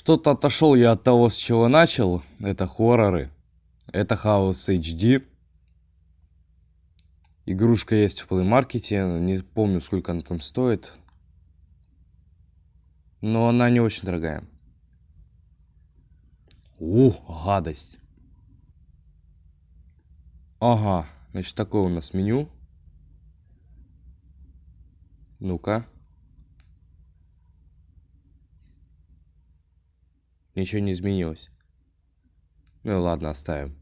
Что-то отошел я от того, с чего начал. Это хорроры. Это House HD. Игрушка есть в плеймаркете. Не помню, сколько она там стоит. Но она не очень дорогая. Ух, гадость. Ага, значит, такое у нас меню. Ну-ка. Ничего не изменилось. Ну ладно, оставим.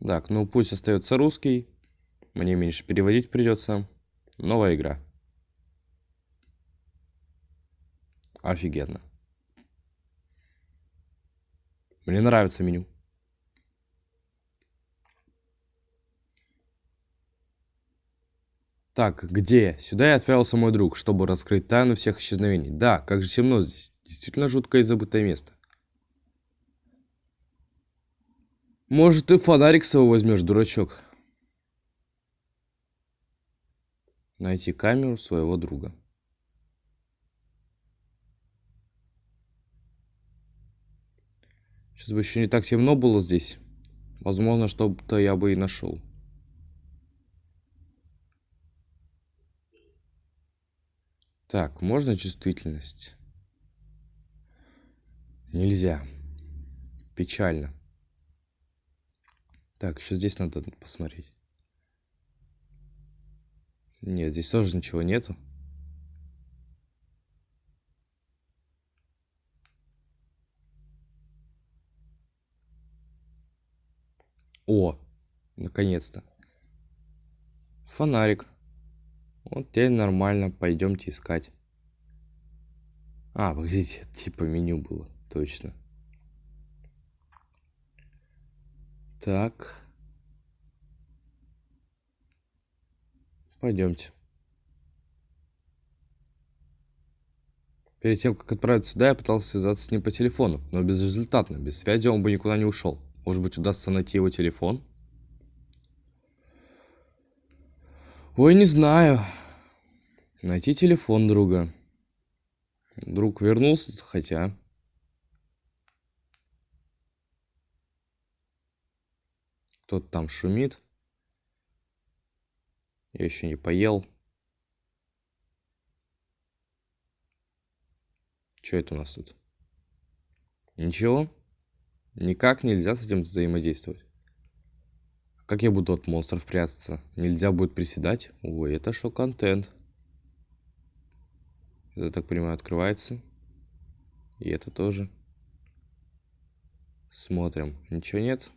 Так, ну пусть остается русский. Мне меньше переводить придется. Новая игра. Офигенно. Мне нравится меню. Так, где? Сюда я отправился мой друг, чтобы раскрыть тайну всех исчезновений. Да, как же темно здесь. Действительно жуткое и забытое место. Может, ты фонарик с возьмешь, дурачок? Найти камеру своего друга. Сейчас бы еще не так темно было здесь. Возможно, что-то я бы и нашел. Так, можно чувствительность? Нельзя. Печально. Так, еще здесь надо посмотреть. Нет, здесь тоже ничего нету. О, наконец-то. Фонарик. Вот теперь нормально, пойдемте искать. А, погодите, типа меню было, точно. Так. Пойдемте. Перед тем, как отправиться сюда, я пытался связаться с ним по телефону, но безрезультатно. Без связи он бы никуда не ушел. Может быть, удастся найти его телефон? Ой, не знаю. Найти телефон друга. Друг вернулся, хотя... Кто-то там шумит. Я еще не поел. Что это у нас тут? Ничего? Никак нельзя с этим взаимодействовать. Как я буду от монстров прятаться? Нельзя будет приседать? Ой, это шок-контент. Это, так понимаю, открывается. И это тоже. Смотрим. Ничего нет?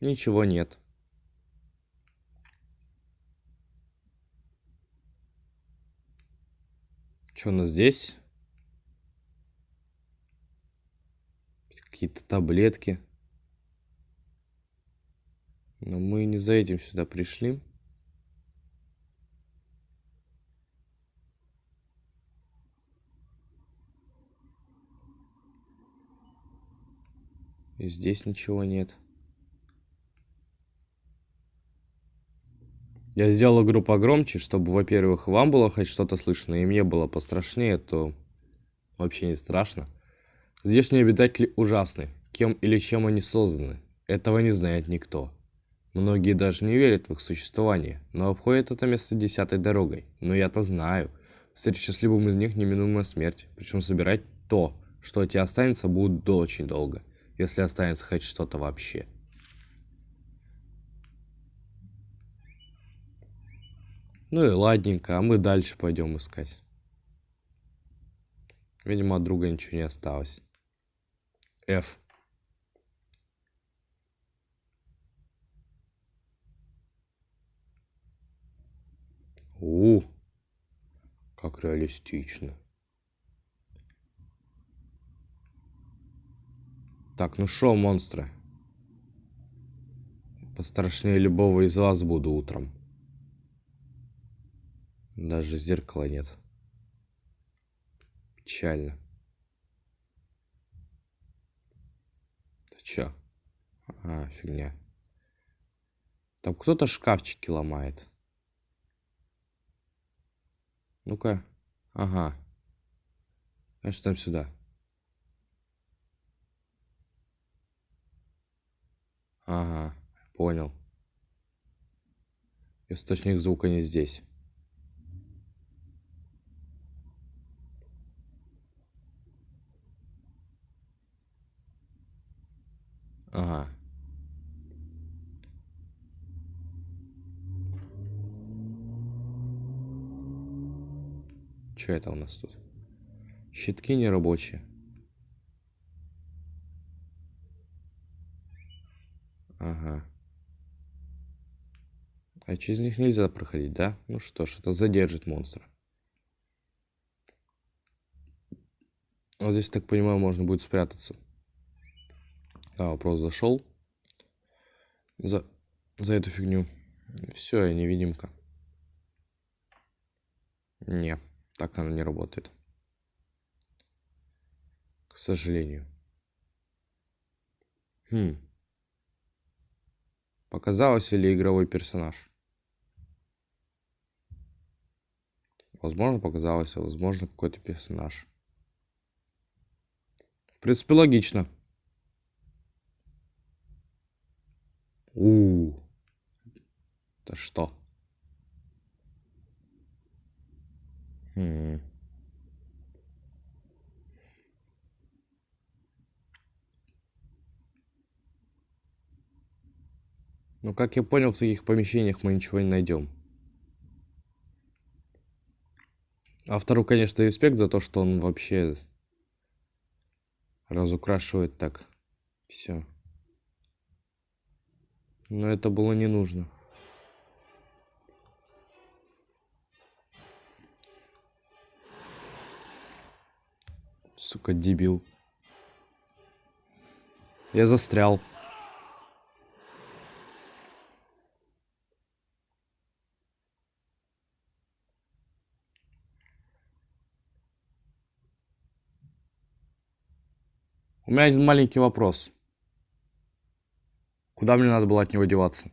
Ничего нет. Что у нас здесь? Какие-то таблетки. Но мы не за этим сюда пришли. И здесь ничего нет. Я сделал игру погромче, чтобы, во-первых, вам было хоть что-то слышно, и мне было пострашнее, то вообще не страшно. Здешние обитатели ужасны. Кем или чем они созданы, этого не знает никто. Многие даже не верят в их существование, но обходят это место десятой дорогой. Но я-то знаю. Встреча с любым из них неминуемая смерть. Причем собирать то, что от тебя останется, будет очень долго. Если останется хоть что-то вообще. Ну и ладненько, а мы дальше пойдем искать. Видимо, от друга ничего не осталось. F. У, как реалистично. Так, ну шо, монстры? Пострашнее любого из вас буду утром. Даже зеркала нет. Печально. Ты чё? А, фигня. Там кто-то шкафчики ломает. Ну-ка. Ага. Значит, там сюда. Ага, понял. Источник звука не здесь. Ага. Что это у нас тут? Щитки не рабочие. Ага. А через них нельзя проходить, да? Ну что ж, это задержит монстра. Вот здесь, так понимаю, можно будет спрятаться. Да, вопрос зашел. За, за эту фигню. Все, я невидимка. Не, так она не работает. К сожалению. Хм. Показалось или игровой персонаж? Возможно, показалось, а возможно, какой-то персонаж. В принципе, логично. У, это что? Хм. Ну, как я понял, в таких помещениях мы ничего не найдем. Автору, конечно, респект за то, что он вообще разукрашивает так все. Но это было не нужно. Сука, дебил. Я застрял. У меня один маленький вопрос. Куда мне надо было от него деваться?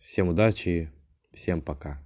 Всем удачи всем пока.